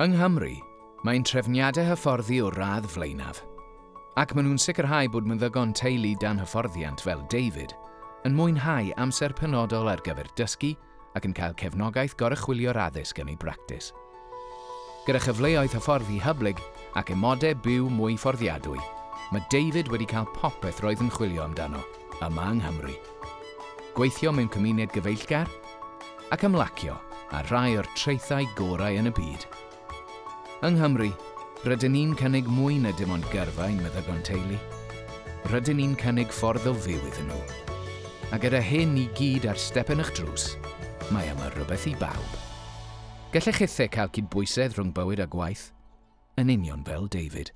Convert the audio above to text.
Yng Nghymru, mae'n trefniadau hyfforddi o radd flaenaf, ac maen nhw'n sicrhau bod meddygon teulu dan hyfforddiant fel David yn mwynhau amser penodol ar gyfer dysgu ac yn cael cefnogaeth gorychwilio'r addysg yn ei bractis. Gyda chyfleoedd hyfforddi hyblyg ac emodau byw mwy fforddiadwy, mae David wedi cael popeth roedd yn chwilio amdano yma yng Nghymru. Gweithio mewn cymuned gyfeillgar ac ymlacio a rai o'r treithau gorau yn y byd. Yng Nghymru, rydyn ni'n cynnig mwy na dim ond gyrfa'n meddygon teulu. Rydyn ni'n cynnig ffordd o fyw iddyn nhw. A gyda hyn i gyd ar step yn eich drws, mae yma rhywbeth i bawb. Gallech ethau cael cydbwysedd rhwng bywyd a gwaith, yn union fel David.